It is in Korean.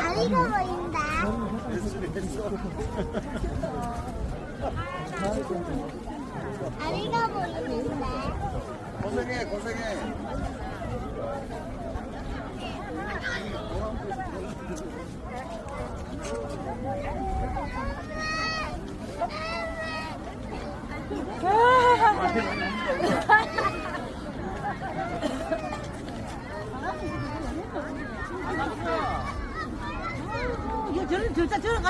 다리가 보인다. 다리가 보이는데. 고생해 고생해 저런 저런 저런